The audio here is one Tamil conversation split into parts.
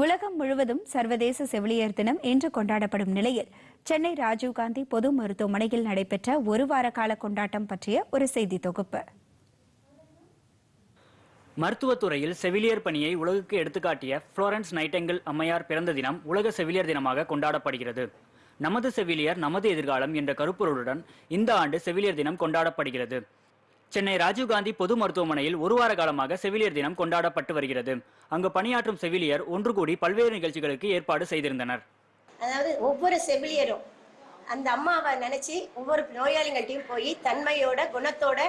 உலகம் முழுவதும் சர்வதேச செவிலியர் தினம் இன்று கொண்டாடப்படும் நிலையில் சென்னை ராஜீவ்காந்தி பொது மருத்துவமனையில் நடைபெற்ற ஒரு வார கால கொண்டாட்டம் பற்றிய ஒரு செய்தி தொகுப்பு. மருத்துவத்துறையில் செவிலியர் பணியை உலகுக்கு எடுத்துக்காட்டிய புளோரன்ஸ் நைட்டெங்கிள் அம்மையார் பிறந்த தினம் உலக செவிலியர் தினமாக கொண்டாடப்படுகிறது. நமது செவிலியர் நமது எதிர்காலம் என்ற கருப்பொருளுடன் இந்த ஆண்டு செவிலியர் தினம் கொண்டாடப்படுகிறது. சென்னை ராஜீவ்காந்தி பொது மருத்துவமனையில் ஒரு வார காலமாக செவிலியர் தினம் கொண்டாடப்பட்டு வருகிறது. அங்கு பணியாற்றும் செவிலியர் ஒன்று கூடி பல்வேறு நிகழ்ச்சிகளுக்கு ஏற்பாடு செய்திருந்தனர். அதாவது ஒவ்வொரு செவிலியரும் அந்த அம்மாவை நினைச்சு ஒவ்வொரு நோயாளிகள்ட்டையும் போய் தன்மையோட குணத்தோட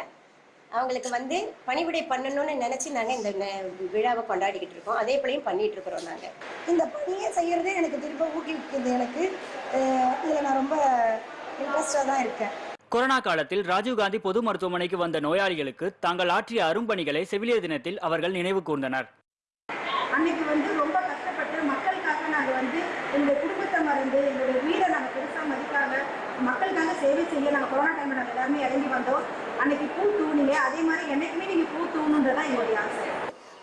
அவங்களுக்கு வந்து பணிவிடை பண்ணணும்னு நினைச்சு நாங்கள் இந்த விழாவை கொண்டாடிக்கிட்டு இருக்கோம். அதே போலையும் பண்ணிட்டு இருக்கிறோம் நாங்கள் இந்த பணியை செய்யறதே எனக்கு திரும்ப ஊக்குவிக்குது எனக்கு. இதில் நான் ரொம்ப இன்ட்ரெஸ்டாக தான் இருக்கேன். கொரோனா காலத்தில் ராஜீவ்காந்தி பொது மருத்துவமனைக்கு வந்த நோயாளிகளுக்கு தாங்கள் ஆற்றிய அரும்பணிகளை செவிலியர் தினத்தில் அவர்கள் நினைவு கூர்ந்தனர். அன்னைக்கு வந்து ரொம்ப கஷ்டப்பட்டு மக்களுக்காக நாங்கள் வந்து எங்களுடைய குடும்பத்தை மறந்து எங்களுடைய வீடை நாங்கள் பெருசாக மதிக்காம மக்களுக்காக சேவை செய்ய நாங்கள் கொரோனா டைமில் நாங்கள் எல்லாருமே இறங்கி வந்தோம். அன்னைக்கு பூ தூணிங்க. அதே மாதிரி என்னைக்குமே நீங்கள் பூ தூணுன்றதான் எங்களுடைய ஆசை.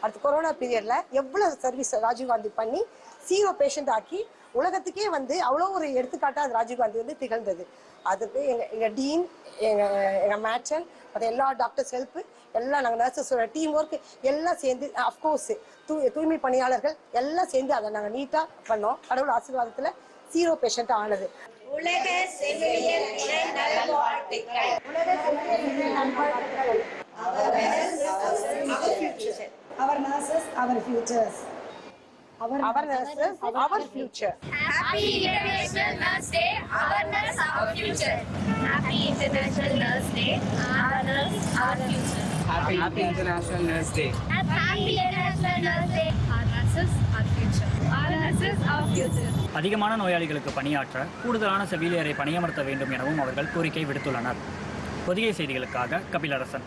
அடுத்து கொரோனா பீரியட்ல எவ்வளவு சர்வீஸ் ராஜீவ்காந்தி பண்ணி சீரோ பேஷண்ட் ஆக்கி உலகத்துக்கே வந்து அவ்வளோ ஒரு எடுத்துக்காட்டா அது ராஜீவ்காந்தி வந்து திகழ்ந்தது. அதுக்கு எங்க எங்க டீன் எங்க எங்க மேட்சன் மற்ற எல்லா டாக்டர்ஸ் ஹெல்ப் எல்லாம் நாங்கள் நர்சஸோட டீம் ஒர்க் எல்லாம் சேர்ந்து அஃப்கோர்ஸ் தூ தூய்மை பணியாளர்கள் எல்லாம் சேர்ந்து அதை நாங்கள் நீட்டாக பண்ணோம். கடவுள் ஆசீர்வாதத்தில் சீரோ பேஷண்ட் ஆனது. உலக செவிலியர் தின நல்வாழ்த்துக்கள். Our nurses our futures nurses our future Happy International Nurse Day, our nurse, our future. Happy International Nurse Day, our nurse, our future. Happy, Happy International Nurse Day. Happy International Nurse Day, our our future. Our our future. அதிகமான நோயாளிகளுக்கு பணியாற்ற கூடுதலான செவிலியரை பணியமர்த்த வேண்டும் எனவும் அவர்கள் கோரிக்கை விடுத்துள்ளனர் பொதிகை செய்திகளுக்காக கபிலரசன்